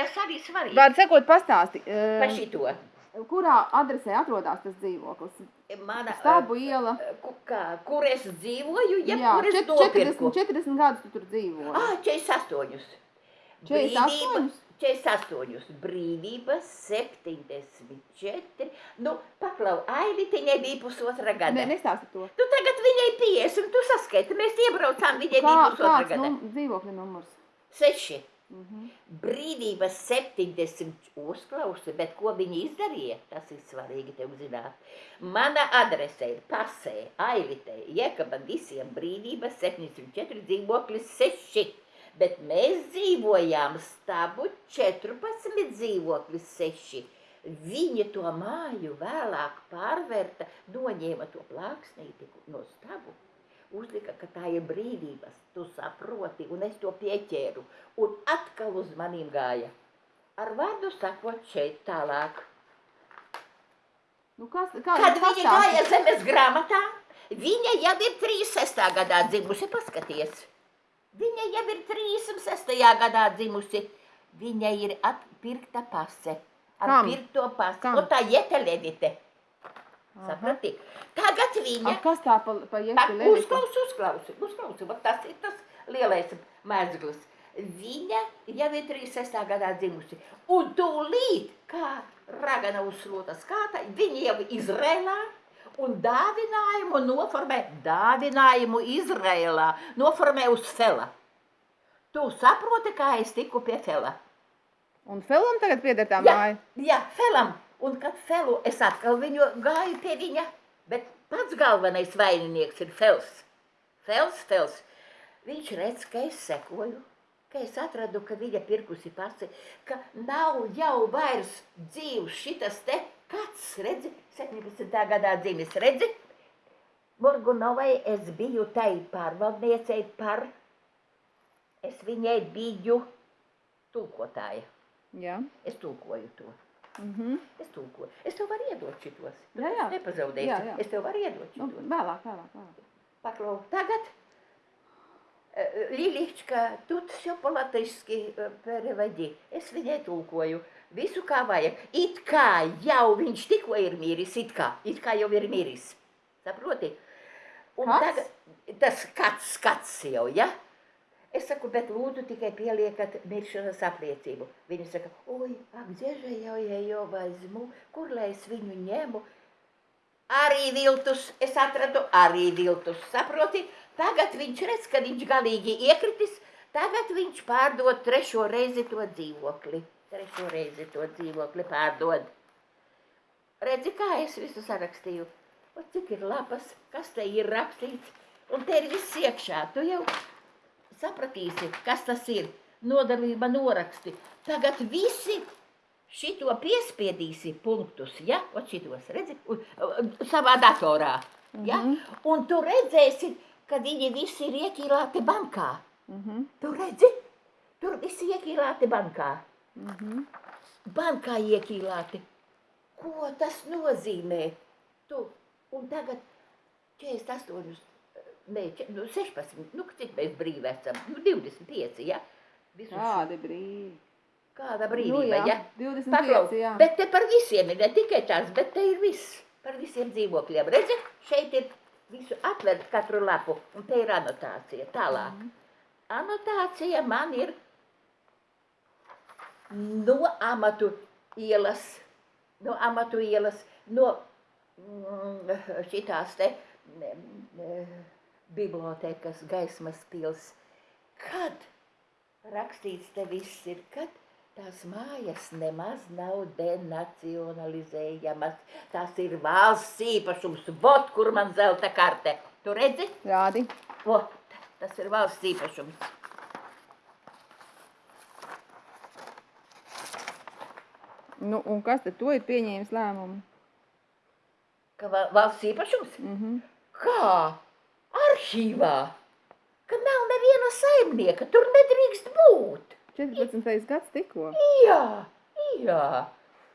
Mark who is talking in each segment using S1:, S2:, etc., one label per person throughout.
S1: tas arī svarīgi.
S2: Vārds sakot, pastāsti,
S1: Pa
S2: eh,
S1: šito.
S2: kurā adresē atrodas tas dzīvoklis?
S1: Mana,
S2: Stābu iela.
S1: eh, kā, kur es dzīvoju, ja
S2: Jā,
S1: kur es
S2: čet-
S1: nopirku.
S2: 40, 40 gadus tu tur dzīvo.
S1: Ah, 48.
S2: 48?
S1: 48. Brīvības 74. Nu, paklau, Ailite nebija pusotra gada.
S2: Nē, nestāsti to.
S1: Tu tagad viņai 50, tu saskaiti, mēs iebraucām, viņai
S2: Kā,
S1: bija pusotra
S2: kāds
S1: gada.
S2: num, dzīvokļa numurs?
S1: Seši.
S2: Mhm.
S1: Brīvības 70 uzklausa, bet ko viņi izdarīja, tas ir svarīgi tev zināt. Mana adrese ir pasē, ailitē, iekaba visiem brīvības 74 dzīvoklis 6, bet mēs dzīvojām stabu 14 dzīvoklis 6. Viņa to māju vēlāk pārvērta, noņēma to plāksnīti no stabu uzlika, ka tā ir brīvības, tu saproti, un es to pieķēru, un atkal uz maniem gāja. Ar vārdu sakot šeit tālāk.
S2: Nu, kas, kā,
S1: Kad
S2: pastāsti.
S1: gāja zemes grāmatā, viņa jau ir 36. gadā dzimusi, paskaties. Viņa jau ir 36. gadā dzimusi. Viņa ir atpirkta pase. Ar
S2: Kam?
S1: pirkto pasi.
S2: Kam?
S1: Un tā ietelevite. Saprati? Tagad viņa.
S2: A, kas tā pa, pa jetu levita?
S1: Uzklausi, uzklausi, uzklausi. Vat Tas ir tas lielais mēzglis. Viņa jau ir 36. gadā dzimusi. Un tūlīt, kā ragana uz slotas kāta, viņa jau Izrēlā un dāvinājumu noformē, dāvinājumu Izrēlā noformē uz Fela. Tu saproti, kā es tiku pie Fela?
S2: Un Felam tagad pieder tā
S1: Jā,
S2: māja?
S1: jā, Felam. Un kad Felu es atkal viņu gāju pie viņa, bet pats galvenais vaininieks ir Fels. Fels, Fels. Viņš redz, ka es sekoju, ka es atradu, ka viņa pirkusi pasi, ka nav jau vairs dzīvs šitas te, kāds, redzi, 17. gadā dzimis, redzi? Morgunovai es biju tai pārvaldniecei par, es viņai biju tulkotāja.
S2: Jā.
S1: Es tulkoju to.
S2: Mhm.
S1: Es tulkoju. Es tev varu iedot šitos. Tu
S2: Jā, jā.
S1: Nepazaudēsi.
S2: Jā, jā.
S1: Es tev varu iedot
S2: Nu,
S1: šitos.
S2: vēlāk, vēlāk, vēlāk.
S1: Paklau. Tagad eh, Lilička, tu все по-латышски переводи. Es viņai tulkoju. Visu kā vajag. It kā jau viņš tikko ir miris, it kā, it kā jau ir miris. Saproti? Un
S2: Kāds?
S1: tagad tas kāds skats jau, ja? Es saku, bet lūdzu tikai pieliekat miršanas apliecību. Viņa saka, oi, dziežai jau, ja jau vaizmu, kur lai es viņu ņemu? Arī viltus, es atradu arī viltus, saproti? Tagad viņš redz, ka viņš galīgi iekritis, tagad viņš pārdod trešo reizi to dzīvokli. Trešo reizi to dzīvokli pārdod. Redzi, kā es visu sarakstīju. O, cik ir lapas, kas te ir rakstīts, un te ir viss iekšā. Tu jau sapratīsi, kas tas ir. Nodalība noraksti. Tagad visi šito piespiedīsi punktus, ja? O šitos, redzi, un, savā datorā. Ja?
S2: Mhm.
S1: Un tu redzēsi, ka viņi visi ir iekīlāti bankā.
S2: Mhm.
S1: Tu redzi? Tur visi iekīlāti bankā.
S2: Mhm.
S1: Bankā iekīlāti. Ko tas nozīmē? Tu, un tagad 48, če- nu 16, nu cik mēs brīvi esam? Nu 25, ja? Visu šo-
S2: Kādi brīvi.
S1: Kāda
S2: Nu,
S1: brīvība,
S2: jā,
S1: ja?
S2: 25,
S1: Paklau,
S2: jā.
S1: bet te par visiem ir, ne tikai tās, bet te ir viss. Par visiem dzīvokļiem. Redzi, šeit ir visu atvērt katru lapu, un te ir anotācija. Tālāk.
S2: Mhm.
S1: Anotācija man ir no amatu ielas, no amatu ielas, no mm, šitās te mm, bibliotekas gaismas pils. Kad rakstīts te viss ir, kad tās mājas nemaz nav denacionalizējamas. Tas ir valsts īpašums, vot kur man zelta karte. Tu redzi?
S2: Rādi.
S1: Vot, tas ir valsts īpašums.
S2: Nu, un kas tad to ir pieņēmis lēmumu?
S1: Ka va- valsts īpašums?
S2: Mhm.
S1: Kā? Arhīvā? Ka nav neviena saimnieka, tur nedrīkst būt.
S2: 14. gads tikko.
S1: Jā, jā.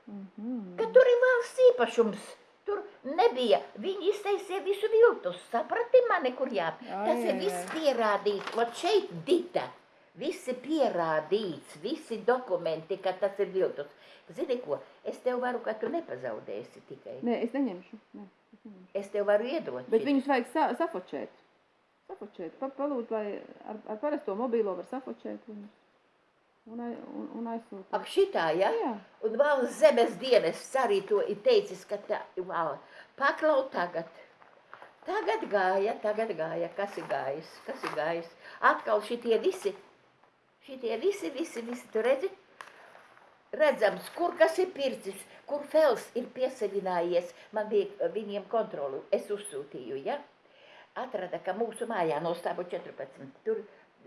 S2: Mhm.
S1: Ka tur ir valsts īpašums. Tur nebija. Viņi iztaisīja visu viltus. Saprati mani, kur jā.
S2: Jā,
S1: Tas
S2: jā,
S1: ir viss
S2: jā.
S1: pierādīts. Vat šeit dita. Visi pierādīts, visi dokumenti, ka tas ir viltus. Zini ko, es tev varu, ka tu nepazaudēsi tikai.
S2: Nē, es neņemšu. Nē, es, neņemšu.
S1: Es tev varu iedot.
S2: Bet
S1: šitu.
S2: viņus vajag sa safočēt. Safočēt. Pa, palūdzu, vai ar, ar parasto mobīlo var safočēt viņus. Un, un, un aizsūtīt.
S1: Ak, šitā, ja?
S2: Jā.
S1: Un valsts zemes dienas arī to ir teicis, ka tā, wow, paklau tagad. Tagad gāja, tagad gāja, kas ir gājis, kas ir gājis. Atkal šitie visi, šitie visi, visi, visi, tu redzi? Redzams, kur kas ir pircis, kur fels ir piesavinājies. Man bija viņiem kontroli, es uzsūtīju, ja? Atrada, ka mūsu mājā no stāvu 14, tur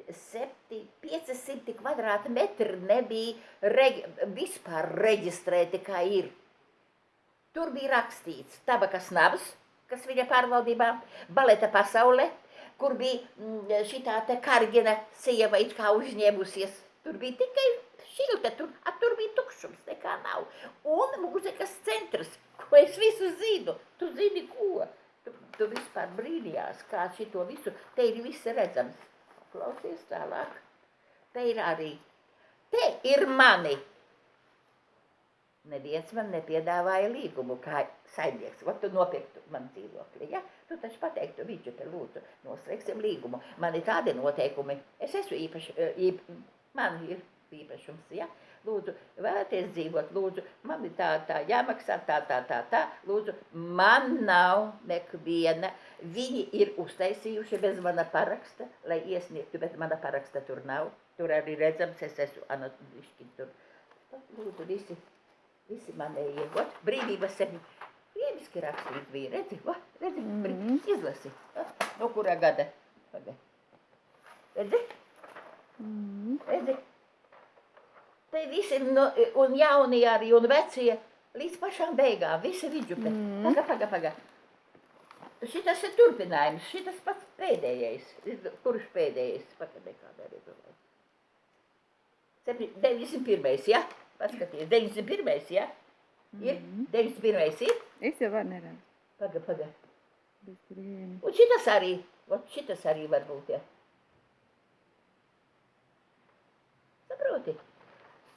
S1: 7, 500 kvadrātmetri nebija regi vispār reģistrēti, kā ir. Tur bija rakstīts tabakas nabas, kas viņa pārvaldībā, baleta pasaule, kur bija mm, šitā te kargina sieva it kā uzņēmusies. Tur bija tikai šilta, tur, a, tur bija tukšums, nekā nav. Un mūzikas centrs, ko es visu zinu. Tu zini ko? Tu, tu vispār brīnījās, kā šito visu, te ir viss redzams. Klausies tālāk. Te ir arī. Te ir mani. Neviens man nepiedāvāja līgumu kā saimnieks. Vat tu nopirktu man dzīvokli, ja? Tu taču pateiktu, viņš te lūdzu, noslēgsim līgumu. Man ir tādi noteikumi. Es esmu īpaši, īp, man ir īpašums, ja? Lūdzu, vēlaties dzīvot, lūdzu, man ir tā, tā jāmaksā, tā, tā, tā, tā, lūdzu, man nav nekviena. Viņi ir uztaisījuši bez mana paraksta, lai iesniegtu, bet mana paraksta tur nav. Tur arī redzams, es esmu anatomiski tur. Lūdzu, visi, visi manējie, ot, brīvības sevi. Krieviski rakstīt bija, redzi, va, redzi, mm. -hmm. izlasi. Va, No kurā gada? Paga. Redzi,
S2: Mm.
S1: redzi. Te visi, no, un jaunie arī, un vecie, līdz pašām beigām, visi vidžupi.
S2: Mhm.
S1: Paga, paga, paga. Šitas ir turpinājums, šitas pats pēdējais. Kurš pēdējais? Pagaidē, kādā arī domāju. Septi- 91. ja? Paskaties, 91. ja? Ir?
S2: Mhm.
S1: 91. ir?
S2: Es jau varu neredzu.
S1: Paga, paga. Un šitas arī, ot šitas arī var būt, ja? Saproti?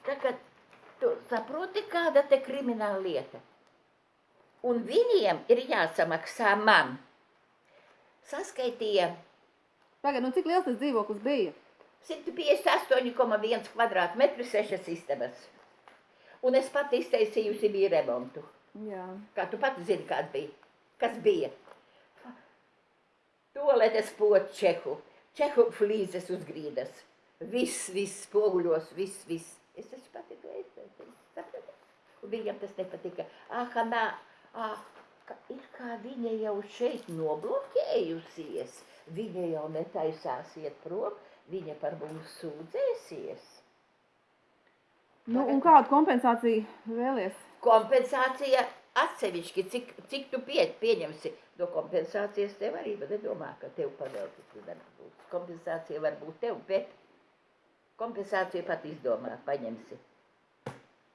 S1: Kā tu saproti, kāda te krimināla lieta. Un viņiem ir jāsamaksā man. Saskaitīja
S2: Pagaid, nu cik liels tas dzīvoklis bija?
S1: 158,1 kvadrātmetri, sešas istabas. Un es pati iztaisījusi bija remontu.
S2: Jā.
S1: Kā tu pati zini, kāds bija? Kas bija? Toaletes pots čehu, čehu flīzes uz grīdas. Viss, viss spoguļos, viss, viss. Es taču pati to iztaisīju, saprati? Un viņam tas nepatika. Ah, nā, ah, ka ir kā viņa jau šeit nobloķējusies. Viņa jau netaisās iet prom, viņa par mums sūdzēsies.
S2: Nu, un kādu kompensāciju vēlies?
S1: kompensācija atsevišķi, cik, cik tu pie, pieņemsi no kompensācijas, tev arī nedomā, ka tev pavēlti tu nebūs. Kompensācija var būt tev, bet kompensāciju pat izdomā, paņemsi.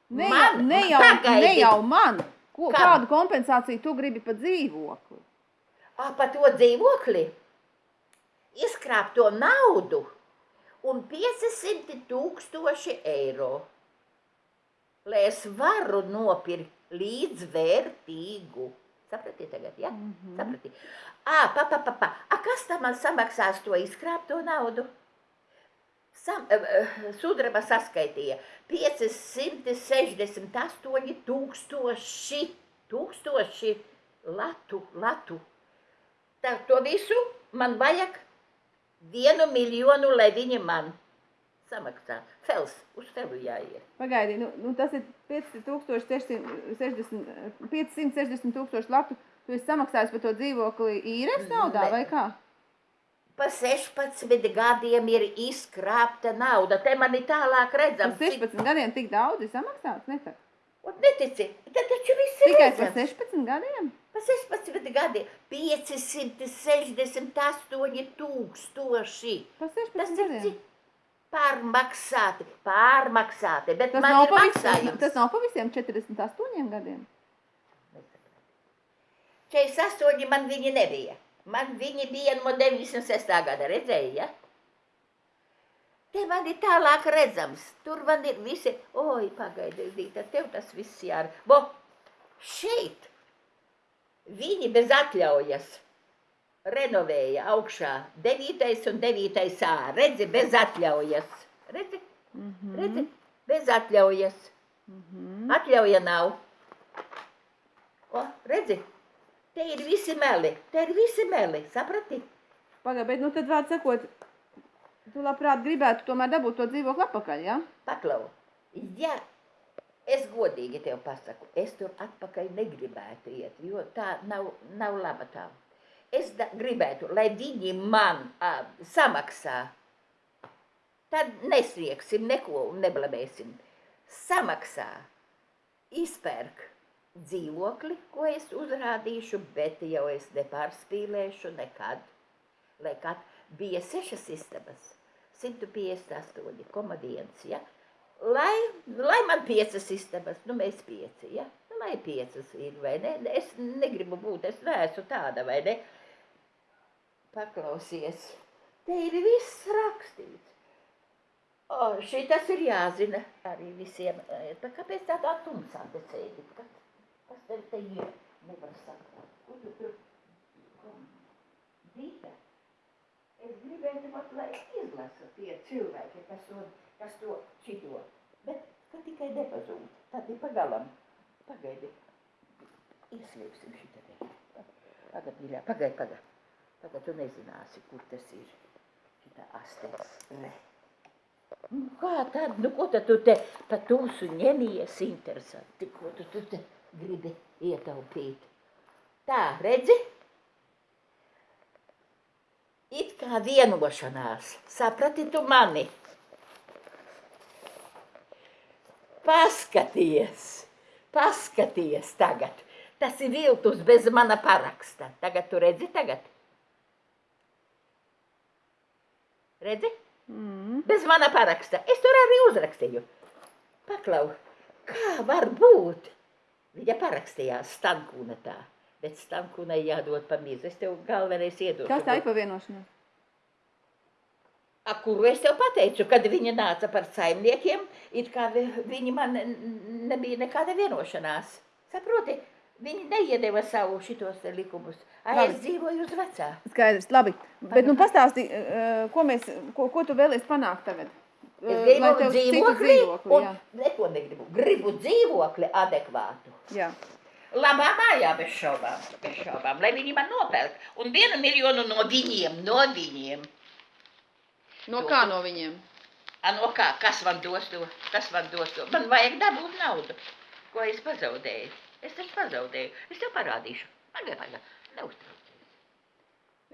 S2: Ne,
S1: Man?
S2: ne, jau,
S1: Pagaidi.
S2: ne jau man. Ko,
S1: Kam?
S2: kādu kompensāciju tu gribi par dzīvokli?
S1: Ā, pa to dzīvokli, izkrāpto naudu un 500 tūkstoši eiro. Lai es varu nopirkt līdzvērtīgu. Sapratiet tagad, ja?
S2: Mm -hmm.
S1: Saprati? Ā, pa, pa, pa, pa. A, kas tam man samaksās to izkrāpto naudu? Sam, uh, sudraba saskaitīja 568 tūkstoši, tūkstoši latu, latu. Tā, to visu man vajag vienu miljonu, lai viņi man samaksā. Fels, uz tevi jāiet.
S2: Pagaidi, nu, nu tas ir 5660, 560 tūkstoši latu. Tu esi samaksājis par to dzīvokli īres naudā vai kā?
S1: Pa 16 gadiem ir izkrāpta nauda. Te man ir tālāk redzams.
S2: 16 gadiem tik daudz ir samaksāts? Ne, tak?
S1: Un netici, tad taču viss ir
S2: Tikai
S1: redzams.
S2: 16 gadiem?
S1: Pa 16 gadiem 568 tūkstoši.
S2: Par 16
S1: Tas
S2: gadiem.
S1: cik pārmaksāti, pārmaksāti, bet
S2: Tas
S1: man ir
S2: pa
S1: maksājums.
S2: tas nav pa visiem 48 gadiem.
S1: 48 man viņi nebija. Man viņi bija no 96. gada, redzēja, ja? te man ir tālāk redzams, tur man ir visi, oi, pagaidi, Dīta, tev tas viss jāra. Bo, šeit viņi bez atļaujas renovēja augšā 9. un 9. ā, redzi, bez atļaujas. Redzi,
S2: Mhm.
S1: redzi, bez atļaujas.
S2: Mhm.
S1: Atļauja nav. O, redzi, te ir visi meli, te ir visi meli, saprati?
S2: Pagaid, bet nu tad vārds sakot, tu labprāt gribētu tomēr dabūt to dzīvokli atpakaļ, ja?
S1: Paklau, ja es godīgi tev pasaku, es tur atpakaļ negribētu iet, jo tā nav, nav laba tā. Es da, gribētu, lai viņi man a, samaksā. Tad nesniegsim neko un neblamēsim. Samaksā, izpērk dzīvokli, ko es uzrādīšu, bet jau es nepārspīlēšu nekad. Lai kā bija sešas istabas, 158,1. Ja? Lai, lai man piecas istabas, nu mēs pieci, ja? Nu, lai piecas ir, vai ne? Es negribu būt, es neesmu tāda, vai ne? Paklausies, te ir viss rakstīts. O, šitas ir jāzina arī visiem. Pa kāpēc tādā tumsā te sēdi? Kas, saprast. Ko tu tur? ko? Dīta, es gribētu pat, lai izlasa tie cilvēki, kas to, kas to šito. Bet, ka tikai nepazūd, tad ir pagalam. Pagaidi. Ieslēgsim šitā te. Pagad, mīļā, pagaid, pagad. Tagad tu nezināsi, kur tas ir. Šitā aste. Ne. Nu, kā tad, nu ko tad tu te pa tumsu ņemies interesanti, ko tu, tu te gribi ietaupīt? Tā, redzi? It kā vienošanās, saprati tu mani? Paskaties, paskaties tagad. Tas ir viltus bez mana paraksta. Tagad tu redzi tagad? Redzi?
S2: Mm.
S1: Bez mana paraksta. Es tur arī uzrakstīju. Paklau, kā var būt? Viņa parakstījās Stankūna tā, bet Stankūnai jādod pa mīzu. Es tev galvenais iedošu.
S2: Kas tā ir pa vienošanos?
S1: A, kuru es tev pateicu, kad viņa nāca par saimniekiem, it kā vi- viņi man nebija nekāda vienošanās. Saproti, viņi neiedeva savu šitos likumus. A,
S2: Labi.
S1: es dzīvoju uz vecā.
S2: Skaidrs, labi. Bet nu pastāsti, eh, ko, mēs, ko, ko tu vēlies panākt tagad?
S1: Es gribu dzīvokli,
S2: dzīvokli,
S1: un
S2: jā.
S1: neko negribu. Gribu dzīvokli adekvātu.
S2: jā.
S1: Labā mājā bez šaubām, bez šaubām, lai viņi man nopērk. Un vienu miljonu no viņiem, no viņiem.
S2: No kā no viņiem?
S1: A, no kā, kas man dos to? Kas man dos to? Man vajag dabūt naudu. Ko es pazaudēju? Es taču pazaudēju. Es tev parādīšu. Pagaid, pagaid. Neuztraucies.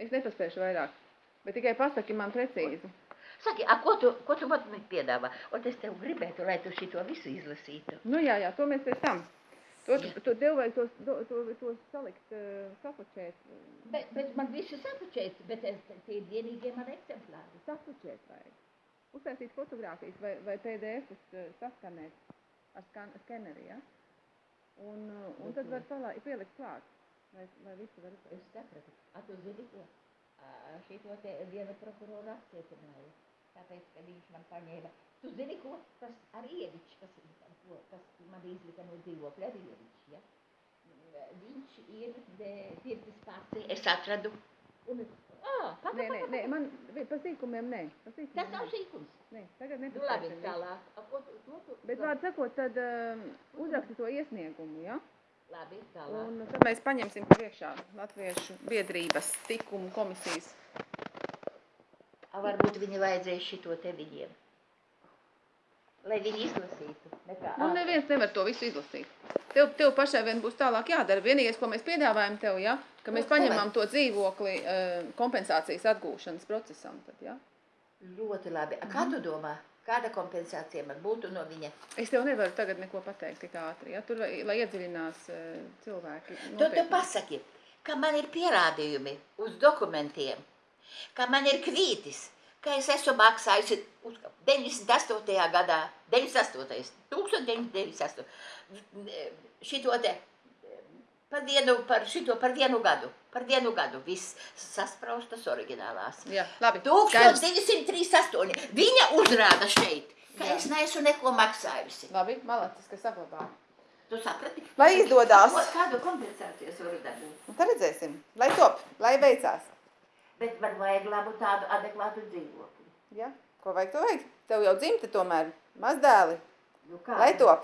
S2: Es nepaspēšu vairāk. Bet tikai pasaki man precīzi.
S1: Saki, a, ko tu, ko tu man piedāvā? Un es tev gribētu, lai tu šito visu izlasītu.
S2: Nu jā, jā, to mēs pēc tam. To,
S1: Jā.
S2: to tev vajag to, to, to, to salikt, uh, sapučēt.
S1: Bet, bet man visu sapučēts, bet es, tie ir vienīgie man eksemplāri.
S2: Sapučēt vajag. Uztaisīt fotogrāfijas vai, vai PDF-us uh, saskanēt ar skan, skeneri, ja? Un, uh, un tad var salā, pielikt klāt, lai, lai visi var.
S1: Es sapratu. A, tu zini ko? A, šito te vienu prokuroru apcietināju. Tāpēc, ka viņš man paņēma. Tu zini ko? Tas arī Ievičs, kas, ko, kas man izlika no dzīvokļa, arī Ievičs, ja? Viņš ir pirtis pārcē. Es atradu. Un, ā, paga,
S2: Nē, nē, nē, man vi- pa sīkumiem nē. Pa sīkumiem
S1: Tas nav sīkums.
S2: Nē, tagad
S1: Nu, labi, tālāk. A, ko tu?
S2: Bet vārdu sakot, tad um, uzraksti to iesniegumu, ja?
S1: Labi, tālāk.
S2: Un tad mēs paņemsim priekšā Latviešu biedrības tikumu komisijas.
S1: Varbūt viņi vajadzēja šito te viņiem. Lai viņi izlasītu. Nekā,
S2: Nu, neviens nevar to visu izlasīt. Tev, tev pašai vien būs tālāk jādara. Vienīgais, ko mēs piedāvājam tev, ja, ka mēs
S1: Nu,
S2: paņemam to dzīvokli uh, kompensācijas atgūšanas procesam. Tad, ja.
S1: Ļoti labi. A, kā tu domā? Kāda kompensācija man būtu no viņa?
S2: Es tev nevaru tagad neko pateikt tik ātri. Ja. Tur, lai iedziļinās uh, cilvēki.
S1: Tu, tu
S2: nopietni.
S1: pasaki, ka man ir pierādījumi uz dokumentiem, ka man ir kvītis, ka es esmu maksājusi uz 98. gadā, 98. 1998. Šito te Par vienu, par šito, par vienu gadu. Par vienu gadu. Viss saspraustas oriģinālās.
S2: Jā, labi. Skaidrs.
S1: 1238. Viņa uzrāda šeit, ka
S2: Jā.
S1: es neesmu neko maksājusi.
S2: Labi, malacis, ka saglabā.
S1: Tu saprati?
S2: Lai izdodās.
S1: Kādu kompensācijas varu dabūt?
S2: Un tad redzēsim. Lai top, lai veicās.
S1: Bet man vajag labu tādu adekvātu dzīvokli.
S2: Ja? Ko vajag, to vajag? Tev jau dzimta tomēr. Mazdēli.
S1: Nu kā?
S2: Lai top.